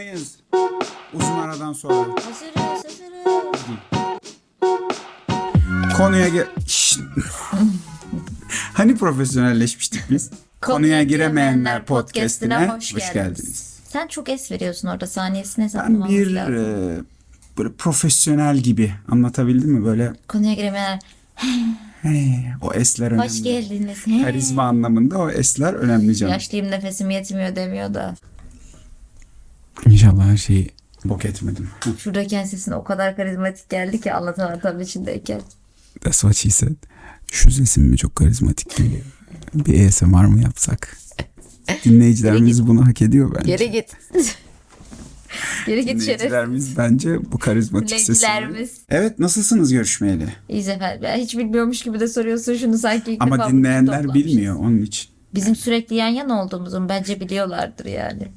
mıyız? Uzun aradan sonra. Hazırız hazırız. Konuya gir... Hani profesyonelleşmiştik biz? Konuya giremeyenler podcastine hoş, geldiniz. Sen çok es veriyorsun orada saniyesini Ben hesaplamamız bir lazım. e, böyle profesyonel gibi anlatabildim mi? Böyle Konuya giremeyenler hey, o esler önemli. hoş geldiniz. He. Karizma anlamında o esler önemli canım. Yaşlıyım nefesim yetmiyor demiyor da. İnşallah her şeyi bok etmedim. Şuradayken sesin o kadar karizmatik geldi ki anlatamam tam içindeyken. That's what she said. Şu sesim mi çok karizmatik geliyor? Bir ASMR mı yapsak? Dinleyicilerimiz bunu hak ediyor bence. Geri git. Geri git. Dinleyicilerimiz bence bu karizmatik sesi. Dinleyicilerimiz. Evet nasılsınız görüşmeyeli? İyiyiz efendim. Ben hiç bilmiyormuş gibi de soruyorsun şunu sanki ilk defa Ama dinleyenler bilmiyor onun için. Bizim sürekli yan yana olduğumuzu bence biliyorlardır yani.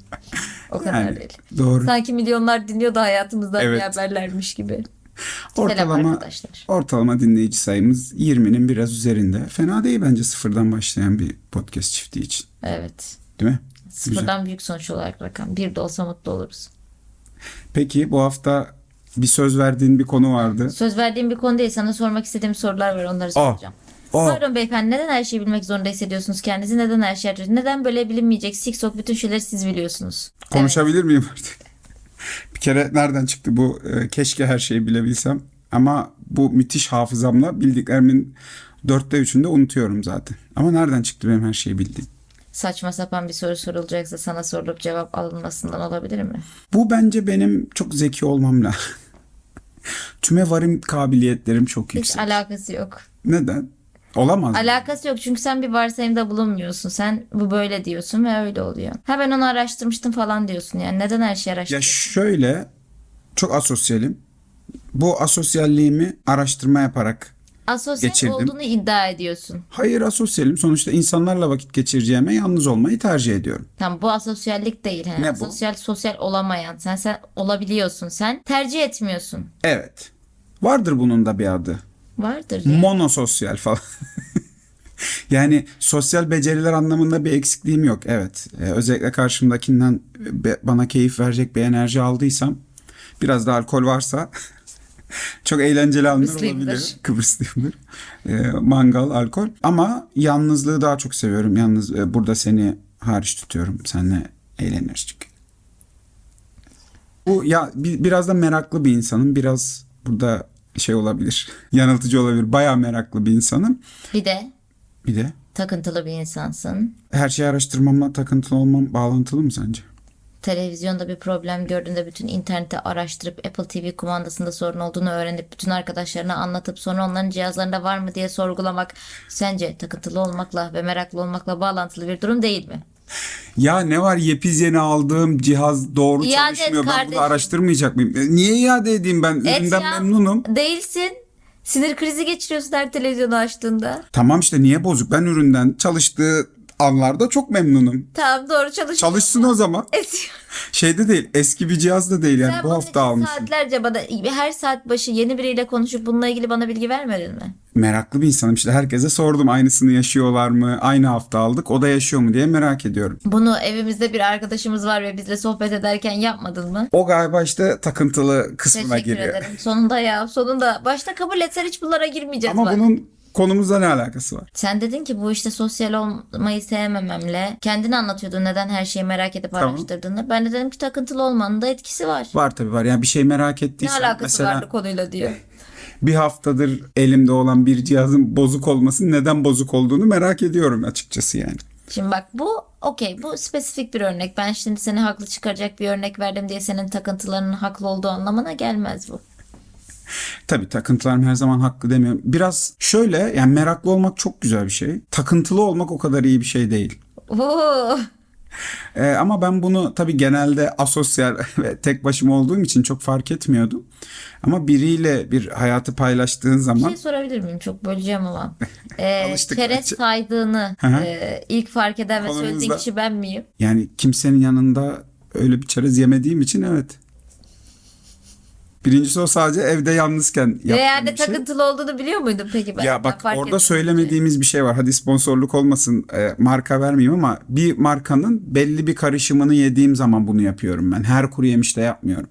O kadar Yani değil. doğru. Sanki milyonlar dinliyor da hayatımızdan Evet. haberlermiş gibi. Ortalama arkadaşlar. ortalama dinleyici sayımız 20'nin biraz üzerinde. Fena değil bence sıfırdan başlayan bir podcast çifti için. Evet. Değil mi? Sıfırdan büyük sonuç olarak rakam. Bir de olsa mutlu oluruz. Peki bu hafta bir söz verdiğin bir konu vardı. Söz verdiğim bir konu değil. Sana sormak istediğim sorular var. Onları Aa. soracağım. Aa. Pardon beyefendi neden her şeyi bilmek zorunda hissediyorsunuz kendinizi? Neden her şeyi Neden böyle bilinmeyecek siksok bütün şeyleri siz biliyorsunuz? Konuşabilir miyim artık? bir kere nereden çıktı bu? e, keşke her şeyi bilebilsem. Ama bu müthiş hafızamla bildiklerimin dörtte üçünde unutuyorum zaten. Ama nereden çıktı benim her şeyi bildiğim? Saçma sapan bir soru sorulacaksa sana sorulup cevap alınmasından olabilir mi? Bu bence benim çok zeki olmamla. Tüme varım kabiliyetlerim çok Hiç yüksek. alakası yok. Neden? Olamaz. Alakası yok çünkü sen bir varsayımda bulunmuyorsun. Sen bu böyle diyorsun ve öyle oluyor. Ha ben onu araştırmıştım falan diyorsun yani. Neden her şeyi Ya araştırıyorsun? şöyle çok asosyalim. Bu asosyalliğimi araştırma yaparak Asosyal geçirdim. olduğunu iddia ediyorsun. hayır asosyalim sonuçta insanlarla vakit geçireceğime yalnız olmayı tercih ediyorum. Tamam bu asosyallik değil. He. Ne bu? Sosyal sosyal olamayan. Sen sen olabiliyorsun. Sen tercih etmiyorsun. Evet. Vardır bunun da bir adı. Vardır ya. Monososyal falan. yani sosyal beceriler anlamında bir eksikliğim yok. Evet. Ee, özellikle karşımdakinden be- bana keyif verecek bir enerji aldıysam biraz da alkol varsa çok eğlenceli anlar olabilir. Kıbrıslıyımdır. Ee, mangal, alkol. Ama yalnızlığı daha çok seviyorum. Yalnız e, burada seni hariç tutuyorum. Seninle eğleniriz çünkü. Bu ya bi- biraz da meraklı bir insanım. Biraz burada şey olabilir. Yanıltıcı olabilir. Bayağı meraklı bir insanım. Bir de Bir de takıntılı bir insansın. her şeyi araştırmamla takıntılı olmam bağlantılı mı sence? Televizyonda bir problem gördüğünde bütün interneti araştırıp Apple TV kumandasında sorun olduğunu öğrenip bütün arkadaşlarına anlatıp sonra onların cihazlarında var mı diye sorgulamak sence takıntılı olmakla ve meraklı olmakla bağlantılı bir durum değil mi? Ya ne var yepis yeni aldığım cihaz doğru İade et çalışmıyor. Ben bunu kardeşim. araştırmayacak mıyım? E, Niye iade edeyim ben? Et Üründen ya. memnunum. Değilsin. Sinir krizi geçiriyorsun her televizyonu açtığında. Tamam işte niye bozuk? Ben üründen çalıştığı anlarda çok memnunum. Tamam doğru çalışıyor. Çalışsın o zaman. Et. Şeyde değil eski bir cihaz da değil yani Sen bu bunun hafta için almışım. saatlerce bana her saat başı yeni biriyle konuşup bununla ilgili bana bilgi vermedin mi? Meraklı bir insanım işte herkese sordum aynısını yaşıyorlar mı? Aynı hafta aldık o da yaşıyor mu diye merak ediyorum. Bunu evimizde bir arkadaşımız var ve bizle sohbet ederken yapmadın mı? O galiba işte takıntılı kısmına Teşekkür giriyor. ederim. Sonunda ya sonunda. Başta kabul etsen hiç bunlara girmeyeceğiz Ama bak. bunun konumuzla ne alakası var? Sen dedin ki bu işte sosyal olmayı sevmememle kendini anlatıyordun neden her şeyi merak edip Tamam. araştırdığını. Ben de dedim ki takıntılı olmanın da etkisi var. Var tabii var. Yani bir şey merak Ne ettiysen alakası mesela var konuyla diyor. bir haftadır elimde olan bir cihazın bozuk olması neden bozuk olduğunu merak ediyorum açıkçası yani. Şimdi bak bu okey bu spesifik bir örnek. Ben şimdi seni haklı çıkaracak bir örnek verdim diye senin takıntılarının haklı olduğu anlamına gelmez bu. Tabii takıntılarım her zaman haklı demiyorum. Biraz şöyle yani meraklı olmak çok güzel bir şey. Takıntılı olmak o kadar iyi bir şey değil. Oo. Ee, ama ben bunu tabii genelde asosyal ve tek başıma olduğum için çok fark etmiyordum. Ama biriyle bir hayatı paylaştığın Bir zaman şey sorabilir miyim? Çok böleceğim ama. Ee, çerez bence. saydığını e, ilk fark eden ve söylediğin Konumuzda- kişi ben miyim? yani kimsenin yanında öyle bir çerez yemediğim için evet. Birincisi o sadece evde yalnızken yaptığım yani bir şey. takıntılı olduğunu biliyor muydun peki? Ben, Ya bak fark orada söylemediğimiz bir şey var. Hadi sponsorluk olmasın e, marka vermeyeyim ama bir markanın belli bir karışımını yediğim zaman bunu yapıyorum ben. Her kuru yemişte yapmıyorum.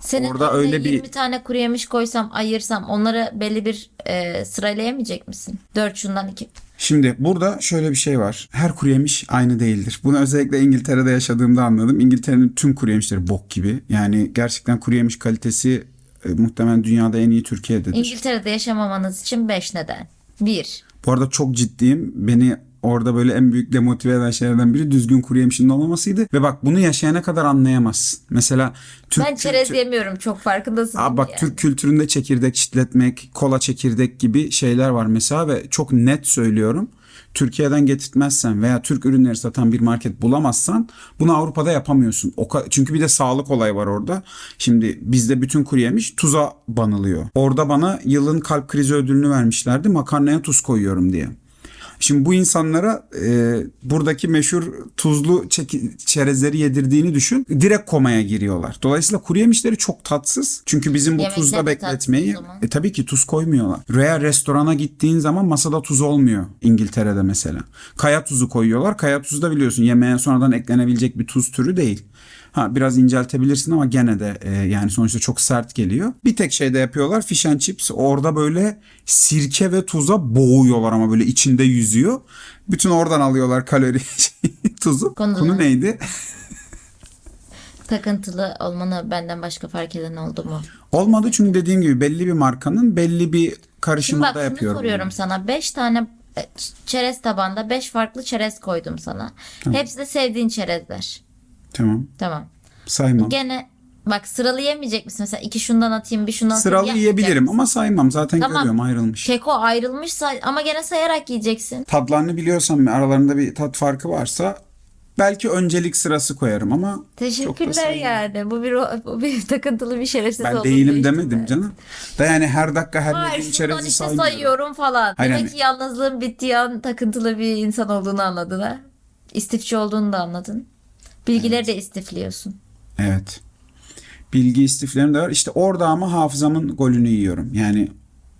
Senin orada öyle bir- 20 tane kuru yemiş koysam ayırsam onları belli bir e, sıralayamayacak mısın? 4 şundan 2. Şimdi burada şöyle bir şey var. Her kuru yemiş aynı değildir. Bunu özellikle İngiltere'de yaşadığımda anladım. İngiltere'nin tüm kuru yemişleri bok gibi. Yani gerçekten kuru yemiş kalitesi e, muhtemelen dünyada en iyi Türkiye'dedir. İngiltere'de yaşamamanız için 5 neden. 1. Bu arada çok ciddiyim. Beni orada böyle en büyük demotive eden şeylerden biri düzgün kuru yemişin olmamasıydı. Ve bak bunu yaşayana kadar anlayamazsın. Mesela Türk Ben çerez kültü- yemiyorum çok farkındasın. Aa, bak yani. Türk kültüründe çekirdek çitletmek, kola çekirdek gibi şeyler var mesela ve çok net söylüyorum. Türkiye'den getirtmezsen veya Türk ürünleri satan bir market bulamazsan bunu Avrupa'da yapamıyorsun. O çünkü bir de sağlık olayı var orada. Şimdi bizde bütün kuru yemiş tuza banılıyor. Orada bana yılın kalp krizi ödülünü vermişlerdi makarnaya tuz koyuyorum diye. Şimdi bu insanlara e, buradaki meşhur tuzlu çerezleri yedirdiğini düşün. Direkt komaya giriyorlar. Dolayısıyla kuru yemişleri çok tatsız. Çünkü bizim bu Yemekler tuzla de bekletmeyi e, tabii ki tuz koymuyorlar. Veya restorana gittiğin zaman masada tuz olmuyor İngiltere'de mesela. Kaya tuzu koyuyorlar. Kaya tuzu da biliyorsun yemeğe sonradan eklenebilecek bir tuz türü değil. Ha biraz inceltebilirsin ama gene de e, yani sonuçta çok sert geliyor. Bir tek şey de yapıyorlar fish and chips. Orada böyle sirke ve tuza boğuyorlar ama böyle içinde yüzüyor. Bütün oradan alıyorlar kalori tuzu. Konu- Konu neydi? Takıntılı olmanı benden başka fark eden oldu mu? Olmadı çünkü dediğim gibi belli bir markanın belli bir karışımında bak şunu yapıyorum. soruyorum sana. 5 tane e, çerez tabanda 5 farklı çerez koydum sana. Hepsi de sevdiğin çerezler. Tamam. Tamam. Saymam. Gene bak sıralayamayamayacak mısın? Mesela iki şundan atayım bir şundan atayım. Sıralı yiyebilirim ama saymam. Zaten Tamam. görüyorum ayrılmış. Keko ayrılmışsa ama gene sayarak yiyeceksin. Tadlarını biliyorsam ve aralarında bir tat farkı varsa belki öncelik sırası koyarım ama çok da Teşekkürler saymam. yani. Bu bir bu bir takıntılı bir şerefsiz Ben olduğunu değilim değiştirme. demedim canım. Da yani her dakika her Hayır yediğim şundan çerezi işte saymıyorum. sayıyorum falan. Hayır, Demek yani- ki yalnızlığın bittiği an takıntılı bir insan olduğunu anladın ha. İstifçi olduğunu da anladın. Bilgileri de istifliyorsun. Evet. Bilgi istiflerim de var. İşte orada ama hafızamın golünü yiyorum. Yani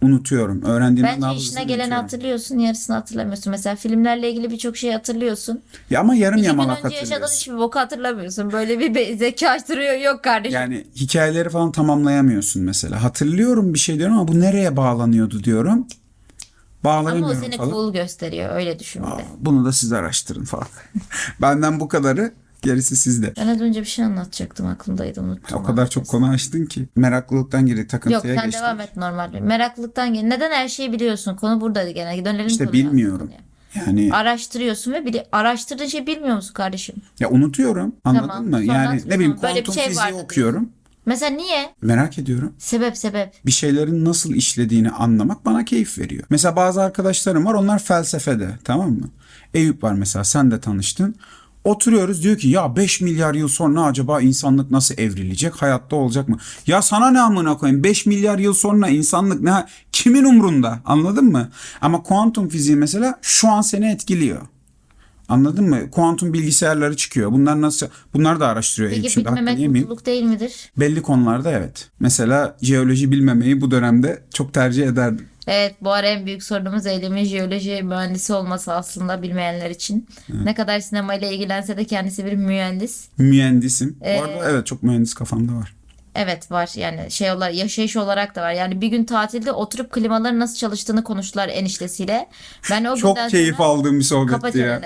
unutuyorum. Öğrendiğimden Bence daha işine geleni unutuyorum. hatırlıyorsun, yarısını hatırlamıyorsun. Mesela filmlerle ilgili birçok şeyi hatırlıyorsun. Ya ama yarım İki yamalak önce yaşadığın hatırlıyorsun. hiçbir boku hatırlamıyorsun. Böyle bir zeka açtırıyor yok kardeşim. Yani hikayeleri falan tamamlayamıyorsun mesela. Hatırlıyorum bir şey diyorum ama bu nereye bağlanıyordu diyorum. Ama o seni falan. cool gösteriyor. Öyle düşün bir de. Aa, Bunu da siz araştırın falan. Benden bu kadarı. Gerisi sizde. Ben az önce bir şey anlatacaktım aklımdaydı unuttum. O kadar çok konu açtın ki. Meraklılıktan Yok takıntıya sen geçtik. devam et normal. Meraklılıktan gel. Neden her şeyi biliyorsun? Konu buradaydı gene. Dönelim İşte konuya bilmiyorum. aslında. Yani Araştırıyorsun ve bili araştırdığın şeyi bilmiyor musun kardeşim? ya unutuyorum. Anladın Tamam, mı? Yani ne bileyim Böyle bir kuantum şey fiziği okuyorum. Mesela niye? Merak ediyorum. Sebep sebep. bir şeylerin nasıl işlediğini anlamak bana keyif veriyor. Mesela bazı arkadaşlarım var onlar felsefede tamam mı? Eyüp var mesela sen de tanıştın. Oturuyoruz diyor ki ya 5 milyar yıl sonra acaba insanlık nasıl evrilecek? Hayatta olacak mı? Ya sana ne amına koyayım? 5 milyar yıl sonra insanlık ne? Kimin umrunda? Anladın mı? Ama kuantum fiziği mesela şu an seni etkiliyor. Anladın mı? Kuantum bilgisayarları çıkıyor. Bunlar nasıl? Bunlar da araştırıyor. Peki Şimdi mutluluk değil midir? Belli konularda evet. Mesela jeoloji bilmemeyi bu dönemde çok tercih ederdim. Evet bu ara en büyük sorunumuz eylemin jeoloji mühendisi olması aslında bilmeyenler için. Ne kadar sinemayla ilgilense de kendisi bir mühendis. Mühendisim. Ee, bu arada evet çok mühendis kafamda var. Evet var yani şey olarak yaşayış olarak da var. Yani bir gün tatilde oturup klimaların nasıl çalıştığını konuştular eniştesiyle. Ben o Çok günden keyif sonra aldığım bir sohbetti ya.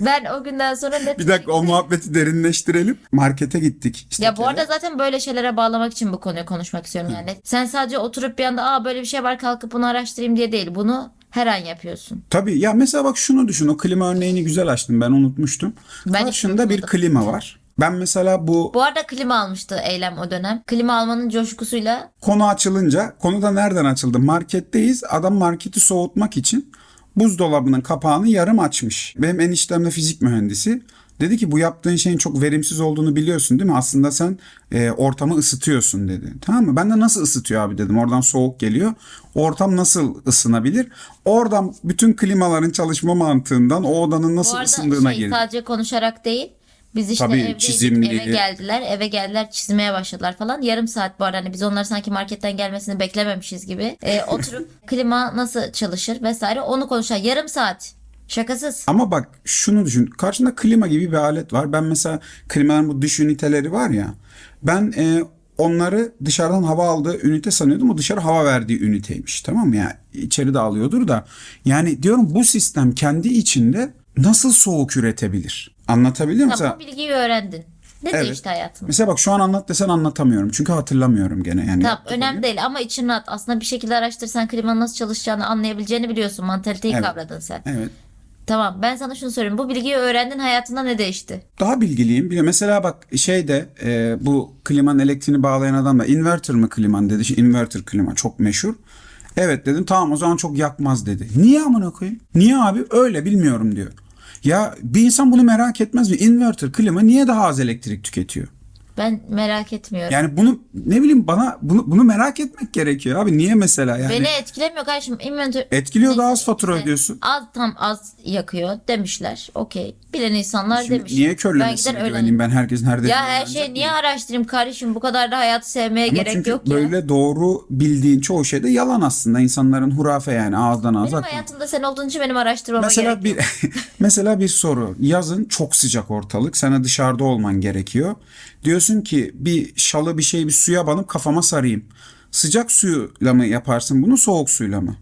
Ben o günden sonra net Bir dakika o muhabbeti derinleştirelim. Markete gittik. İşte Ya bu arada zaten böyle şeylere bağlamak için bu konuyu konuşmak istiyorum yani. Sen sadece oturup bir anda aa böyle bir şey var kalkıp bunu araştırayım diye değil. Bunu her an yapıyorsun. Tabii ya mesela bak şunu düşün. O klima örneğini güzel açtın. Ben unutmuştum. Ben hiç Karşında bir unutmadım. klima var. Ben mesela bu Bu arada klima almıştı Eylem o dönem. Klima almanın coşkusuyla konu açılınca konu da nereden açıldı? Marketteyiz. Adam marketi soğutmak için buzdolabının kapağını yarım açmış. Benim eniştem de fizik mühendisi. Dedi ki bu yaptığın şeyin çok verimsiz olduğunu biliyorsun değil mi? Aslında sen e, ortamı ısıtıyorsun dedi. Tamam mı? Ben de nasıl ısıtıyor abi dedim. Oradan soğuk geliyor. Ortam nasıl ısınabilir? Oradan bütün klimaların çalışma mantığından o odanın bu nasıl arada ısındığına şey sadece konuşarak değil Biz işte Tabii, evdeydik, çizimli. eve geldiler, eve geldiler çizmeye başladılar falan. Yarım saat bu arada hani biz onları sanki marketten gelmesini beklememişiz gibi. Ee, oturup klima nasıl çalışır vesaire onu konuşar. Yarım saat. Şakasız. Ama bak şunu düşün. Karşında klima gibi bir alet var. Ben mesela klimanın bu dış üniteleri var ya. Ben e, onları dışarıdan hava aldığı ünite sanıyordum. O dışarı hava verdiği üniteymiş. Tamam mı? Yani içeri de alıyordur da. Yani diyorum bu sistem kendi içinde nasıl soğuk üretebilir? Anlatabiliyor muyum? Tamam bu bilgiyi öğrendin. Ne Evet. değişti hayatında? Mesela bak şu an anlat desen anlatamıyorum. Çünkü hatırlamıyorum gene. Yani Tamam önemli değil ama için rahat. Aslında bir şekilde araştırsan klimanın nasıl çalışacağını anlayabileceğini biliyorsun. Mantaliteyi Evet. kavradın sen. Evet. Tamam ben sana şunu söyleyeyim. Bu bilgiyi öğrendin hayatında ne değişti? Daha bilgiliyim. Bir de mesela bak şeyde e, bu klimanın elektriğini bağlayan adam da inverter mı kliman dedi. Şimdi inverter klima çok meşhur. Evet dedim tamam o zaman çok yakmaz dedi. Niye amına koyayım? Niye abi? Öyle bilmiyorum diyor. Ya bir insan bunu merak etmez mi? Inverter klima niye daha az elektrik tüketiyor? Ben merak etmiyorum. Yani bunu ne bileyim bana bunu bunu merak etmek gerekiyor abi. Niye mesela yani? Beni etkilemiyor kardeşim. Inventör... Etkiliyor daha az fatura işte ödüyorsun. Az tam az yakıyor demişler. Okey. Bilen insanlar Şimdi demiş. niye Ben körlemesine öğrenirim. güveneyim ben herkesin her dediğine Ya her mıyım? niye araştırayım kardeşim? Bu kadar da hayatı sevmeye Ama gerek çünkü yok ya. böyle doğru bildiğin çoğu şey de yalan aslında. İnsanların hurafe yani ağızdan ağza. Benim akıyor. hayatımda sen olduğun için benim araştırmama Mesela gerek bir mesela bir soru. Yazın çok sıcak ortalık. Sana dışarıda olman gerekiyor. Diyorsun ki bir şalı bir şey bir suya banıp kafama sarayım. Sıcak suyla mı yaparsın bunu soğuk suyla mı?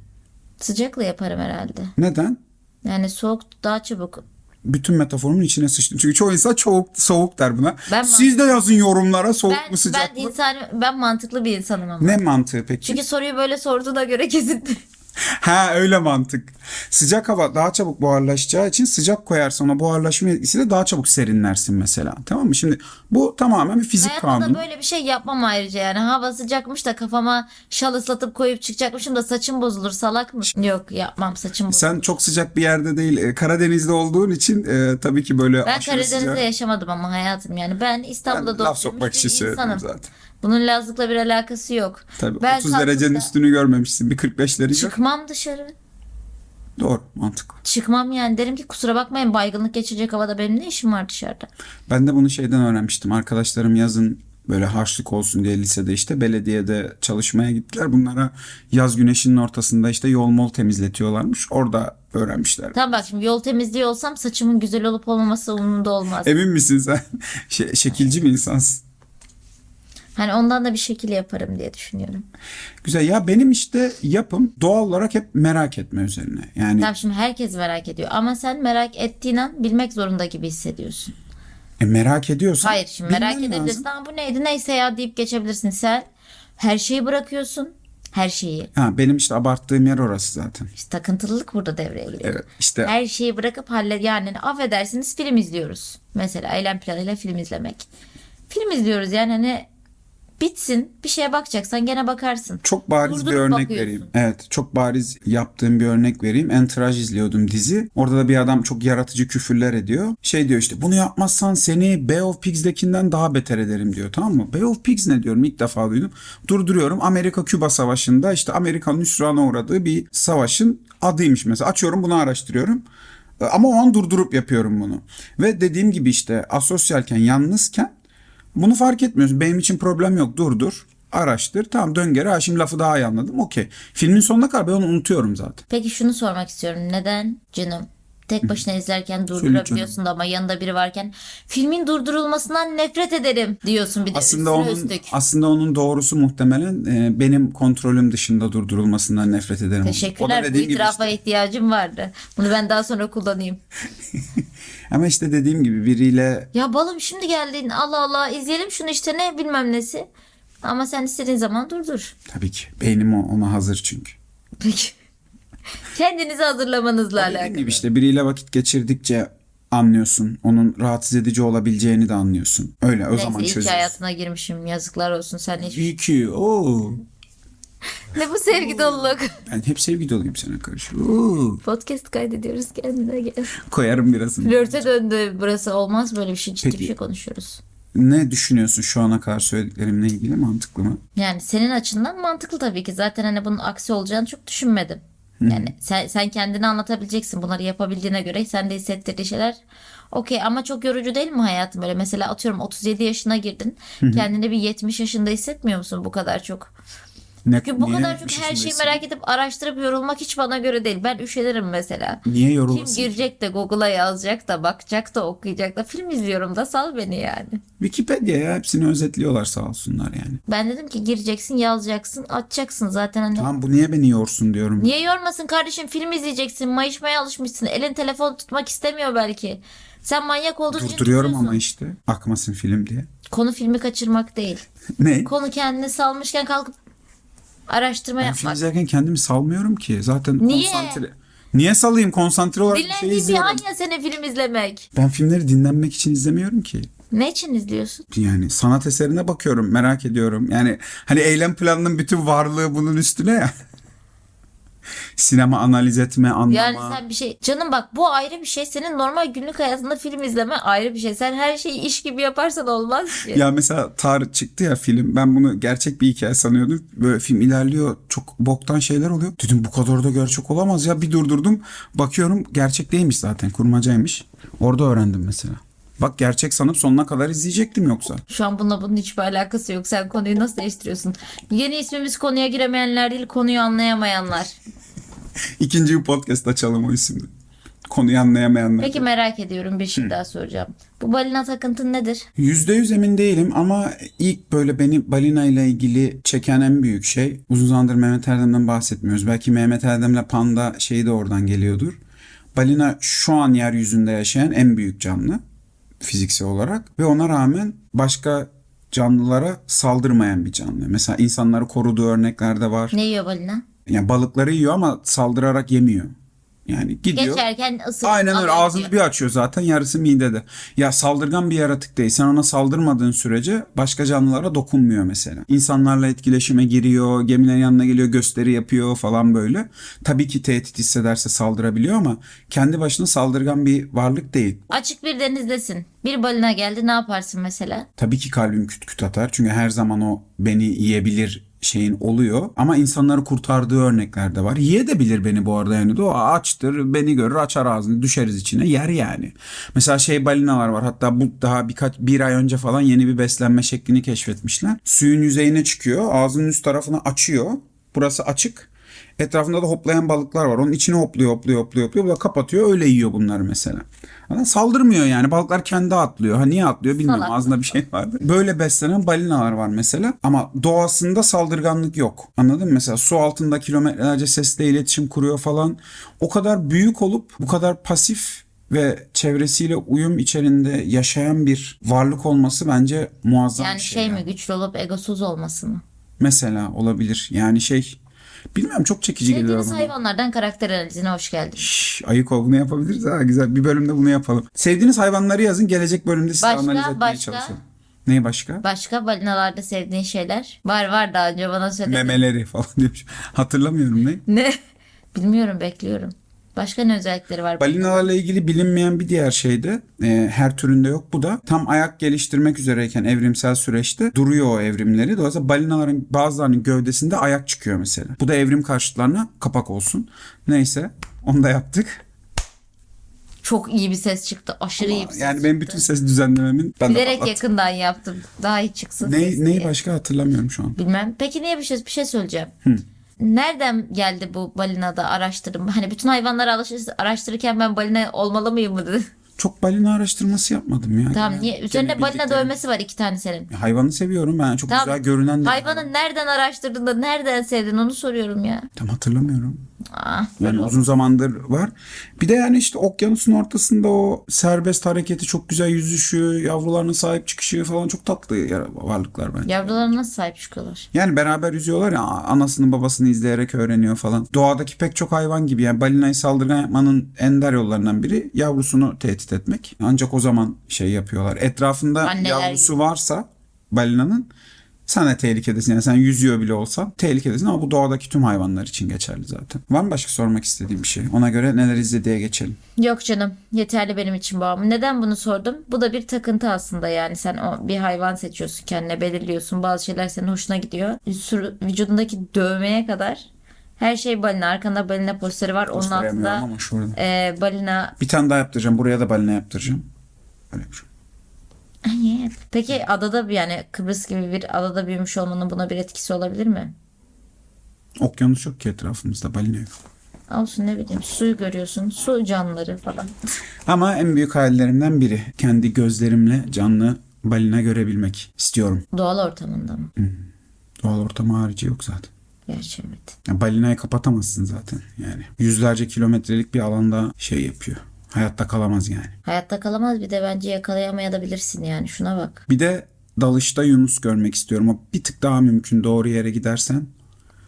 Sıcakla yaparım herhalde. Neden? Yani soğuk daha çabuk. Bütün metaforumun içine sıçtım. Çünkü çoğu insan soğuk, soğuk der buna. Ben Siz de yazın yorumlara soğuk Ben, mu sıcak ben mı? insan ben mantıklı bir insanım ama. Ne mantığı peki? Çünkü soruyu böyle sorduğuna göre kesin. Ha öyle mantık. Sıcak hava daha çabuk buharlaşacağı için sıcak koyarsan o buharlaşma etkisiyle daha çabuk serinlersin mesela. Tamam mı? Şimdi bu tamamen bir fizik Hayatımda kanunu. böyle bir şey yapmam ayrıca yani. Hava sıcakmış da kafama şal ıslatıp koyup çıkacakmışım da saçım bozulur salak mı? Yok yapmam saçım bozulur. Sen çok sıcak bir yerde değil, e, Karadeniz'de olduğun için e, tabii ki böyle Ben Karadeniz'de sıcak. yaşamadım ama hayatım yani. Ben Ben İstanbul'da laf doğmuş bir insanım. zaten. Bunun Lazlık'la bir alakası yok. Tabii Ben 30 derecenin üstünü görmemişsin. Bir 45'leri gör. Çıkmam dışarı. Doğru, mantıklı. Çıkmam yani. Derim ki kusura bakmayın baygınlık geçirecek havada benim ne işim var dışarıda? Ben de bunu şeyden öğrenmiştim. Arkadaşlarım yazın böyle harçlık olsun diye lisede işte belediyede çalışmaya gittiler. Bunlara yaz güneşinin ortasında işte yol mol temizletiyorlarmış. Orada öğrenmişler. Tamam bak şimdi yol temizliği olsam saçımın güzel olup olmaması umurumda olmaz. Emin misin sen? Şey, şekilci bir insansın. Hani ondan da bir şekil yaparım diye düşünüyorum. Güzel. Ya benim işte yapım doğal olarak hep merak etme üzerine. Yani Tamam şimdi herkes merak ediyor ama sen merak ettiğin an bilmek zorunda gibi hissediyorsun. e, merak ediyorsan Hayır şimdi merak bilmen edebilirsin. Ama bu neydi neyse ya deyip geçebilirsin. Sen her şeyi bırakıyorsun. Her şeyi. Ha, benim işte abarttığım yer orası zaten. İşte takıntılılık burada devreye giriyor. Evet işte Her şeyi bırakıp hallet yani affedersiniz film izliyoruz. Mesela eylem planıyla film izlemek. Film izliyoruz yani hani bitsin bir şeye bakacaksan gene bakarsın. çok bariz bir Durdurup örnek bakıyorsun. vereyim. Evet çok bariz yaptığım bir örnek vereyim. Entourage izliyordum dizi. Orada da bir adam çok yaratıcı küfürler ediyor. Şey diyor işte bunu yapmazsan seni Bay of Pigs'dekinden daha beter ederim diyor tamam mı? Bay of Pigs ne diyorum ilk defa duydum. Durduruyorum Amerika-Küba savaşında işte Amerika'nın hüsrana uğradığı bir savaşın adıymış mesela. Açıyorum bunu araştırıyorum. Ama o an durdurup yapıyorum bunu. Ve dediğim gibi işte asosyalken, yalnızken bunu fark etmiyorsun. Benim için problem yok. Durdur, araştır. Tamam dön geri. Ha, şimdi lafı daha iyi anladım. Okey. Filmin sonuna kadar ben onu unutuyorum zaten. Peki şunu sormak istiyorum. Neden canım? Tek başına izlerken durdurabiliyorsun da ama yanında biri varken filmin durdurulmasından nefret ederim diyorsun bir de Aslında onun üstlük. aslında onun doğrusu muhtemelen e, benim kontrolüm dışında durdurulmasından nefret ederim. Teşekkürler. Bu itirafa işte. ihtiyacım vardı. Bunu ben daha sonra kullanayım. Ama işte dediğim gibi biriyle Ya balım şimdi geldin. Allah Allah izleyelim şunu işte ne bilmem nesi. Ama sen istediğin zaman durdur. tabii ki beynim ona hazır çünkü. Peki. Kendinizi hazırlamanızla Dediğim alakalı. gibi işte biriyle vakit geçirdikçe anlıyorsun. Onun rahatsız edici olabileceğini de anlıyorsun. Öyle o Neyse zaman çözüyorsun. hayatına girmişim. Yazıklar olsun sen hiç. İyi ki. Oo. Ne bu sevgi doluluk? Ben hep sevgi doluyum sana karşı. Oo. Podcast kaydediyoruz kendine gel. Koyarım birazını. Flörte döndü burası olmaz böyle bir şey ciddi Peki. bir şey konuşuyoruz. Ne düşünüyorsun şu ana kadar söylediklerimle ilgili mantıklı mı? Yani senin açından mantıklı tabii ki. Zaten hani bunun aksi olacağını çok düşünmedim. Yani sen, sen kendini anlatabileceksin bunları yapabildiğine göre. Sen de hissettirdiği şeyler. Okey ama çok yorucu değil mi hayatım böyle? Mesela atıyorum 37 yaşına girdin. Kendini bir 70 yaşında hissetmiyor musun bu kadar çok? Ne, Çünkü bu niye kadar çok yetmiş her şeyi merak edip araştırıp yorulmak hiç bana göre değil. Ben üşenirim mesela. Niye Kim yorulasın? girecek de Google'a yazacak da bakacak da okuyacak da film izliyorum da sal beni yani. Wikipedia ya hepsini özetliyorlar sağ olsunlar yani. Ben dedim ki gireceksin yazacaksın açacaksın zaten hani. Tamam bu niye beni yorsun diyorum. Niye yormasın kardeşim film izleyeceksin mayışmaya alışmışsın elin telefon tutmak istemiyor belki. Sen manyak olduğun için Durduruyorum ama işte akmasın film diye. Konu filmi kaçırmak değil. ne? Konu kendini salmışken kalkıp araştırma Ben film yapmak. izlerken kendimi salmıyorum ki. Zaten Niye? konsantre... Niye salayım? Konsantre olarak bir şey Dinlendiğin bir izliyorum. an ya senin film izlemek. Ben filmleri dinlenmek için izlemiyorum ki. Ne için izliyorsun? Yani sanat eserine bakıyorum, merak ediyorum. Yani hani eylem planının bütün varlığı bunun üstüne ya. Sinema analiz etme, anlama. Yani sen bir şey canım bak bu ayrı bir şey. Senin normal günlük hayatında film izleme ayrı bir şey. Sen her şeyi iş gibi yaparsan olmaz ki. Ya mesela Tarık çıktı ya film. Ben bunu gerçek bir hikaye sanıyordum. Böyle film ilerliyor. Çok boktan şeyler oluyor. Dedim bu kadar da gerçek olamaz ya. Bir durdurdum. Bakıyorum gerçek değilmiş zaten. Kurmacaymış. Orada öğrendim mesela. Bak gerçek sanıp sonuna kadar izleyecektim yoksa. Şu an bununla bunun hiçbir alakası yok. Sen konuyu nasıl değiştiriyorsun? Yeni ismimiz konuya giremeyenler değil, konuyu anlayamayanlar. İkinci bir podcast açalım o isimde. Konuyu anlayamayanlar. Peki merak ediyorum bir şey daha soracağım. Bu balina takıntın nedir? Yüzde yüz emin değilim ama ilk böyle beni balina ile ilgili çeken en büyük şey uzun zamandır Mehmet Erdem'den bahsetmiyoruz. Belki Mehmet Erdem'le panda şeyi de oradan geliyordur. Balina şu an yeryüzünde yaşayan en büyük canlı fiziksel olarak ve ona rağmen başka canlılara saldırmayan bir canlı. Mesela insanları koruduğu örnekler de var. Ne yiyor balina? Yani balıkları yiyor ama saldırarak yemiyor. Yani gidiyor. Geçerken ısırıp Aynen öyle ağzını diyor. bir açıyor zaten yarısı midede. Ya saldırgan bir yaratık değil. Sen ona saldırmadığın sürece başka canlılara dokunmuyor mesela. İnsanlarla etkileşime giriyor, gemilerin yanına geliyor, gösteri yapıyor falan böyle. Tabii ki tehdit hissederse saldırabiliyor ama kendi başına saldırgan bir varlık değil. Açık bir denizdesin. Bir balina geldi ne yaparsın mesela? Tabii ki kalbim küt küt atar. Çünkü her zaman o beni yiyebilir şeyin oluyor. Ama insanları kurtardığı örnekler de var. Yiyebilir beni bu arada yani. O açtır, beni görür, açar ağzını, düşeriz içine, yer yani. Mesela şey balinalar var. Hatta bu daha birkaç bir ay önce falan yeni bir beslenme şeklini keşfetmişler. Suyun yüzeyine çıkıyor, ağzının üst tarafını açıyor. Burası açık. Etrafında da hoplayan balıklar var. Onun içine hopluyor, hopluyor, hopluyor, hopluyor. Bu da kapatıyor, öyle yiyor bunları mesela. Ama saldırmıyor yani. Balıklar kendi atlıyor. Ha niye atlıyor bilmiyorum. Salak. Ağzında bir şey vardı. Böyle beslenen balinalar var mesela. Ama doğasında saldırganlık yok. Anladın mı? Mesela su altında kilometrelerce sesle iletişim kuruyor falan. O kadar büyük olup bu kadar pasif ve çevresiyle uyum içerisinde yaşayan bir varlık olması bence muazzam Yani bir şey, şey. mi yani. güçlü olup egosuz olması mı? Mesela olabilir. Yani şey bilmiyorum çok çekici geliyor Sevdiğiniz bana. hayvanlardan karakter analizine hoş geldin. Şş, ayık ol bunu yapabiliriz ha güzel bir bölümde bunu yapalım. Sevdiğiniz hayvanları yazın gelecek bölümde size Başka, analiz etmeye başka? çalışalım. Neyi başka? Başka balinalarda sevdiğin şeyler? Var var daha önce bana söyledin. Memeleri falan demiş. Hatırlamıyorum ne? Ne? Bilmiyorum bekliyorum. Başka ne özellikleri var? Balinalarla ilgili bilinmeyen bir diğer şey de e, her türünde yok bu da tam ayak geliştirmek üzereyken evrimsel süreçte duruyor o evrimleri. Dolayısıyla balinaların bazılarının gövdesinde ayak çıkıyor mesela. Bu da evrim karşıtlarına kapak olsun. Neyse onu da yaptık. Çok iyi bir ses çıktı. Aşırı iyi bir ses Yani benim çıktı. bütün ses düzenlememin ben de Bilerek patlattım. yakından yaptım. Daha iyi çıksın Ne, neyi diye. başka hatırlamıyorum şu an. Bilmem. Peki niye bir şey bir şey söyleyeceğim. Nereden geldi bu balinada araştırım? Hani bütün hayvanları araştır- araştırırken ben balina olmalı mıyım mı dedi. Çok balina araştırması yapmadım ya. Tamam niye? Üzerinde gene balina bildiklerim. dövmesi var iki tane senin. Hayvanı seviyorum ben. Çok Tamam. güzel görünen de. Hayvanı nereden araştırdın da nereden sevdin onu soruyorum ya. Tam hatırlamıyorum. Ah, Yani uzun zamandır var. Bir de yani işte okyanusun ortasında o serbest hareketi çok güzel yüzüşü, yavrularına sahip çıkışı falan çok tatlı varlıklar bence. Yavrularına nasıl sahip çıkıyorlar? Yani beraber yüzüyorlar ya anasını babasını izleyerek öğreniyor falan. Doğadaki pek çok hayvan gibi yani balinayı saldırgan yapmanın ender yollarından biri yavrusunu tehdit etmek. Ancak o zaman şey yapıyorlar. Etrafında Anneler yavrusu varsa balinanın sen de tehlikedesin. Yani sen yüzüyor bile olsan tehlikedesin ama bu doğadaki tüm hayvanlar için geçerli zaten. Var mı başka sormak istediğim bir şey? Ona göre neler izlediğe geçelim. Yok canım yeterli benim için bu ama neden bunu sordum? Bu da bir takıntı aslında yani sen o bir hayvan seçiyorsun kendine belirliyorsun bazı şeyler senin hoşuna gidiyor. Sür- Vücudundaki dövmeye kadar Her şey balina. Arkanda balina posteri var. Onun altında ama şurada. e, balina. Bir tane daha yaptıracağım. Buraya da balina yaptıracağım. Öyle yapacağım. Ay, Peki adada bir yani Kıbrıs gibi bir adada büyümüş olmanın buna bir etkisi olabilir mi? Okyanus yok ki etrafımızda balina yok. Olsun ne bileyim suyu görüyorsun. Su canlıları falan. Ama en büyük hayallerimden biri kendi gözlerimle canlı balina görebilmek istiyorum. Doğal ortamında mı? Doğal ortam harici yok zaten. Gerçi evet. Ya balinayı kapatamazsın zaten yani. Yüzlerce kilometrelik bir alanda şey yapıyor. Hayatta kalamaz yani. Hayatta kalamaz bir de bence yakalayamayabilirsin yani şuna bak. Bir de dalışta Yunus görmek istiyorum. O bir tık daha mümkün doğru yere gidersen.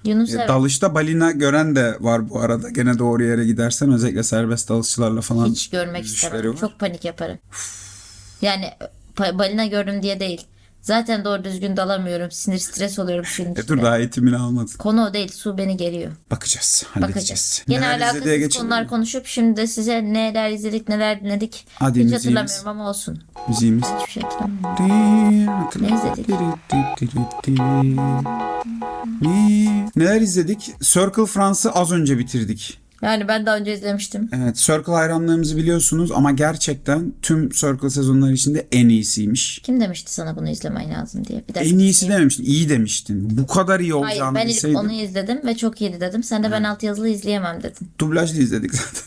Yunus E, evet, Dalışta balina gören de var bu arada. Gene doğru yere gidersen özellikle serbest dalışçılarla falan. hiç görmek istemem. var. Çok panik yaparım. Yani balina gördüm diye değil. Zaten doğru düzgün dalamıyorum. Sinir stres oluyorum suyun E dur daha eğitimini almadın. Konu o değil. Su beni geriyor. Bakacağız, halledeceğiz. Bakacağız. Yine Neler alakasız geçelim konular konuşup şimdi de size neler izledik neler dinledik. Hadi Hiç müziğimiz. hatırlamıyorum ama olsun. Müziğimiz. Hiçbir şey hatırlamıyorum. Ne izledik? Neler izledik? Circle France'ı az önce bitirdik. Yani ben daha önce izlemiştim. Evet, Circle hayranlığımızı biliyorsunuz ama gerçekten tüm Circle sezonları içinde en iyisiymiş. Kim demişti sana bunu izlemen lazım diye. Bir. En iyisi dememiştin, iyi demiştin. Bu kadar iyi Hayır olacağını ben ilk bilseydin. onu izledim ve çok iyiydi dedim. Sen de ben altyazılı izleyemem dedin. Dublajlı izledik zaten.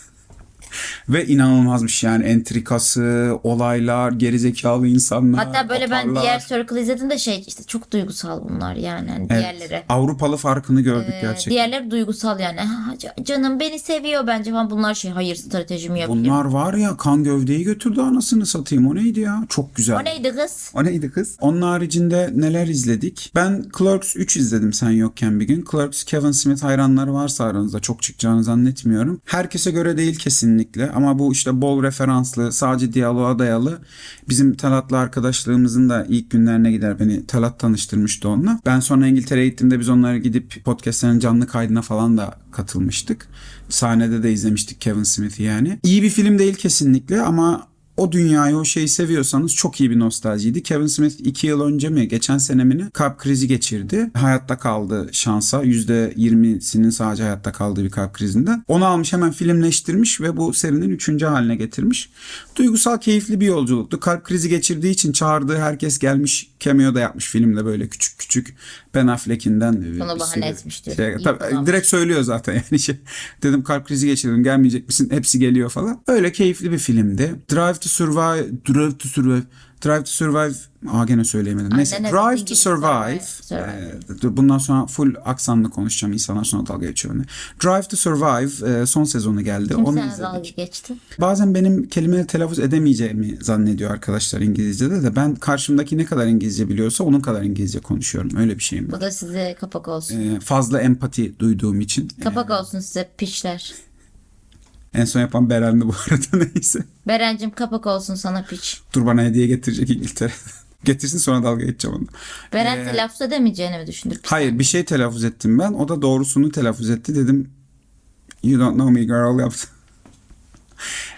Ve inanılmazmış yani entrikası, olaylar, gerizekalı insanlar. Hatta böyle ben atarlar. diğer Circle izlediğimde şey işte çok duygusal bunlar yani. Hani Evet, diğerleri. Avrupalı farkını gördük Ee, gerçekten. diğerleri duygusal yani. Ha, canım beni seviyor bence falan. Bunlar şey hayır stratejimi yapayım. Bunlar var ya kan gövdeyi götürdü anasını satayım. O neydi ya? Çok güzel. O neydi kız? O neydi kız? Onun haricinde neler izledik? Ben Clerks 3 izledim sen yokken bir gün. Clerks Kevin Smith hayranları varsa aranızda çok çıkacağını zannetmiyorum. Herkese göre değil kesinlikle ama bu işte bol referanslı, sadece diyaloğa dayalı. Bizim Talat'la arkadaşlığımızın da ilk günlerine gider. Beni Talat tanıştırmıştı onunla. Ben sonra İngiltere'ye gittiğimde biz onları gidip podcastlerin canlı kaydına falan da katılmıştık. Sahnede de izlemiştik Kevin Smith'i yani. İyi bir film değil kesinlikle ama o dünyayı o şeyi seviyorsanız çok iyi bir nostaljiydi. Kevin Smith iki yıl önce mi geçen sene mi kalp krizi geçirdi. Hayatta kaldı şansa. %20'sinin sadece hayatta kaldığı bir kalp krizinden. Onu almış hemen filmleştirmiş ve bu serinin üçüncü haline getirmiş. Duygusal keyifli bir yolculuktu. Kalp krizi geçirdiği için çağırdığı herkes gelmiş cameo da yapmış filmde böyle küçük küçük Ben Affleck'inden. Bunu bir bahane sürü etmiş diyor. şey- İyi tabii, kullanmış. direkt söylüyor zaten yani şey. Dedim kalp krizi geçirdim gelmeyecek misin? Hepsi geliyor falan. Öyle keyifli bir filmdi. Drive to Survive, Drive to Survive, Drive to Survive. Aa gene söyleyemedim. Neyse Aynen, Drive evet, to Survive. Survive. Ee, bundan sonra full aksanlı konuşacağım. İnsanlar sonra dalga geçiyor. benimle. Drive to Survive e, son sezonu geldi. Kim Onu sana dalga geçti? Bazen benim kelimeleri telaffuz edemeyeceğimi zannediyor arkadaşlar İngilizce'de de. Ben karşımdaki ne kadar İngilizce biliyorsa onun kadar İngilizce konuşuyorum. Öyle bir şeyim. Bu da size kapak olsun. Ee, fazla empati duyduğum için. Kapak olsun size piçler. En son yapan Beren'di bu arada neyse. Berencim kapak olsun sana piç. Dur bana hediye getirecek İngiltere. Getirsin sonra dalga geçeceğim onu. Beren Ee, telaffuz edemeyeceğini mi düşündür? Hayır bir şey telaffuz ettim ben. O da doğrusunu telaffuz etti. Dedim you don't know me girl yaptı.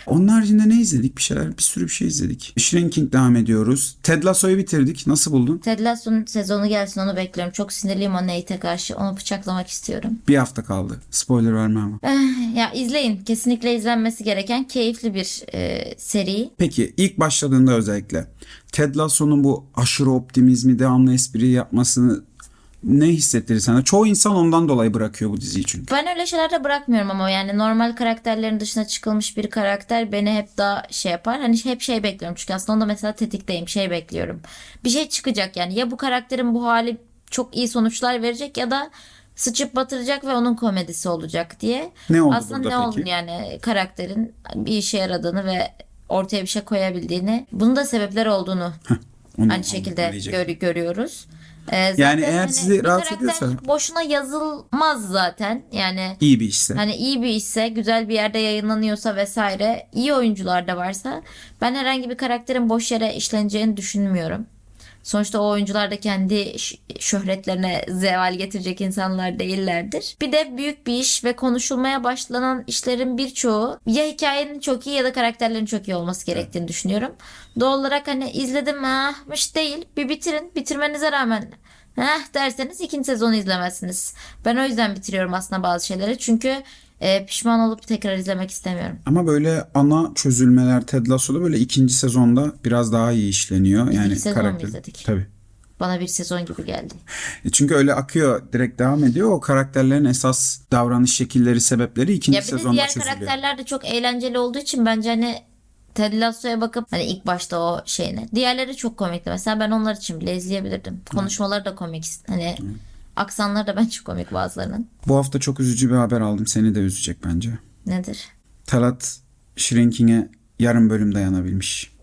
Onun haricinde ne izledik? Bir şeyler, bir sürü bir şey izledik. Shrinking devam ediyoruz. Ted Lasso'yu bitirdik. Nasıl buldun? Ted Lasso'nun sezonu gelsin onu bekliyorum. Çok sinirliyim o Nate'e karşı. Onu bıçaklamak istiyorum. Bir hafta kaldı. Spoiler verme ama. Eh, ya izleyin. Kesinlikle izlenmesi gereken keyifli bir e, seri. Peki ilk başladığında özellikle Ted Lasso'nun bu aşırı optimizmi, devamlı espri yapmasını ne hissettirir sana? Çoğu insan ondan dolayı bırakıyor bu diziyi çünkü. Ben öyle şeylerde bırakmıyorum ama yani normal karakterlerin dışına çıkılmış bir karakter beni hep daha şey yapar. Hani hep şey bekliyorum çünkü aslında onda mesela tetikteyim şey bekliyorum. Bir şey çıkacak yani ya bu karakterin bu hali çok iyi sonuçlar verecek ya da sıçıp batıracak ve onun komedisi olacak diye. Ne oldu aslında ne peki? oldu yani karakterin bir işe yaradığını ve ortaya bir şey koyabildiğini bunun da sebepler olduğunu Onu aynı şekilde diyecek. gör- görüyoruz. Ee, zaten Yani eğer hani sizi rahatsız ediyorsa- boşuna yazılmaz zaten. Yani İyi bir işse. Hani iyi bir işse, güzel bir yerde yayınlanıyorsa vesaire, iyi oyuncular da varsa ben herhangi bir karakterin boş yere işleneceğini düşünmüyorum. Sonuçta o oyuncular da kendi şöhretlerine zeval getirecek insanlar değillerdir. Bir de büyük bir iş ve konuşulmaya başlanan işlerin birçoğu ya hikayenin çok iyi ya da karakterlerin çok iyi olması gerektiğini düşünüyorum. Doğal olarak hani izledim ahmış değil. Bir bitirin. Bitirmenize rağmen Heh derseniz ikinci sezonu izlemezsiniz. Ben o yüzden bitiriyorum aslında bazı şeyleri. Çünkü e, pişman olup tekrar izlemek istemiyorum. Ama böyle ana çözülmeler Ted Lasso'da böyle ikinci sezonda biraz daha iyi işleniyor. Yani sezon mu karakter. izledik? Tabii. Bana bir sezon gibi geldi. E Çünkü öyle akıyor, direkt devam ediyor. O karakterlerin esas davranış şekilleri, sebepleri ikinci Ya bir de diğer çözülüyor. karakterler de çok eğlenceli olduğu için bence hani Ted Lasso'ya bakıp hani ilk başta o şeyine. Diğerleri çok komikti. Mesela ben onlar için bile izleyebilirdim. Konuşmaları da komik. Hani aksanları da bence komik bazılarının. Bu hafta çok üzücü bir haber aldım. Seni de üzecek bence. Nedir? Talat Shrinking'e yarım bölüm dayanabilmiş.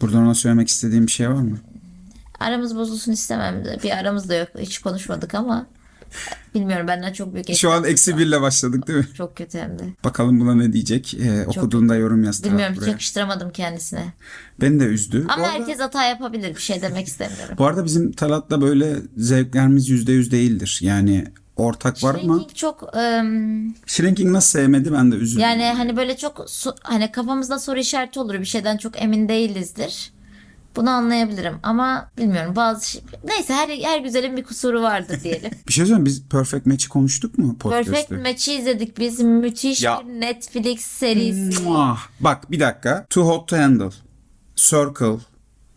Buradan ona söylemek istediğim bir şey var mı? Aramız bozulsun istemem. de. Bir aramız da yok. Hiç konuşmadık ama bilmiyorum benden çok büyük Şu an eksi birle başladık değil mi? Çok kötü hem de. Bakalım buna ne diyecek. Ee, okuduğunda yorum yaz Bilmiyorum hiç buraya. yakıştıramadım kendisine. Beni de üzdü. Bu Ama arada- herkes hata yapabilir. Bir şey demek istemiyorum. Bu arada bizim Talat'la böyle zevklerimiz yüzde yüz değildir. Yani ortak var ama Shrinking çok ım, Shrinking nasıl sevmedi ben de üzüldüm. yani hani böyle çok so- hani kafamızda soru işareti olur. Bir şeyden çok emin değilizdir. Bunu anlayabilirim ama bilmiyorum bazı şey... neyse her her güzelin bir kusuru vardır diyelim. Bir şey söyleyeyim biz Perfect Match'i konuştuk mu podcast'te? Perfect Match'i izledik biz. Müthiş Ya. bir Netflix serisi. Muah. Bak bir dakika. Too Hot to Handle, Circle,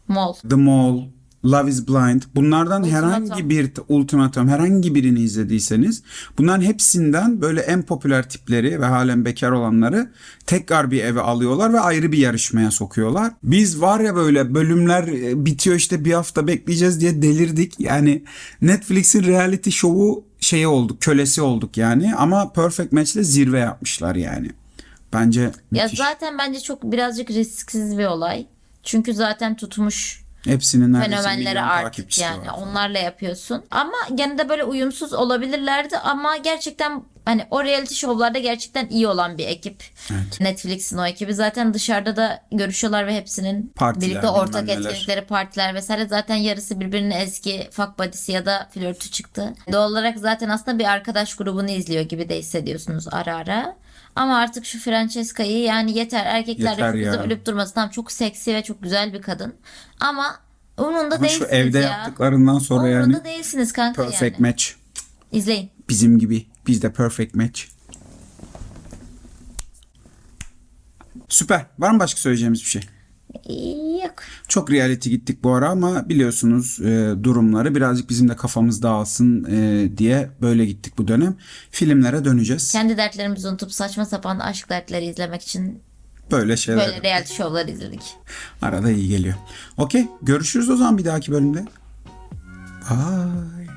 Mol. The Mall, Love is Blind. Bunlardan Ultimatum. herhangi bir Ultimatum herhangi birini izlediyseniz bunların hepsinden böyle en popüler tipleri ve halen bekar olanları tekrar bir eve alıyorlar ve ayrı bir yarışmaya sokuyorlar. Biz var ya böyle bölümler e, bitiyor işte bir hafta bekleyeceğiz diye delirdik. Yani Netflix'in reality show'u şeyi olduk, kölesi olduk yani ama Perfect Match'le zirve yapmışlar yani. Bence Ya müthiş. zaten bence çok birazcık risksiz bir olay. Çünkü zaten tutmuş Hepsinin neredeyse fenomenleri milyon artık takipçisi yani var. onlarla yapıyorsun. Ama gene de böyle uyumsuz olabilirlerdi ama gerçekten hani o reality şovlarda gerçekten iyi olan bir ekip. Evet. Netflix'in o ekibi zaten dışarıda da görüşüyorlar ve hepsinin Partiler, birlikte ortak etkinlikleri, partiler vesaire zaten yarısı birbirinin eski fuck buddy'si ya da flörtü çıktı. Doğal olarak zaten aslında bir arkadaş grubunu izliyor gibi de hissediyorsunuz ara ara. Ama artık şu Francesca'yı yani yeter erkekler Yeter ölüp durmasın. Tamam çok seksi ve çok güzel bir kadın. Ama Ama şu değilsiniz evde ya. yaptıklarından sonra Umurunda yani değilsiniz kanka perfect yani. match. İzleyin. Bizim gibi. Biz de perfect match. Süper. Var mı başka söyleyeceğimiz bir şey? Yok. Çok reality gittik bu ara ama biliyorsunuz e, durumları birazcık bizim de kafamız dağılsın e, diye böyle gittik bu dönem. Filmlere döneceğiz. Kendi dertlerimizi unutup saçma sapan aşk dertleri izlemek için Böyle şeyler. böyle reality şovlar izledik. Arada iyi geliyor. Okey. Görüşürüz o zaman bir dahaki bölümde. Bye.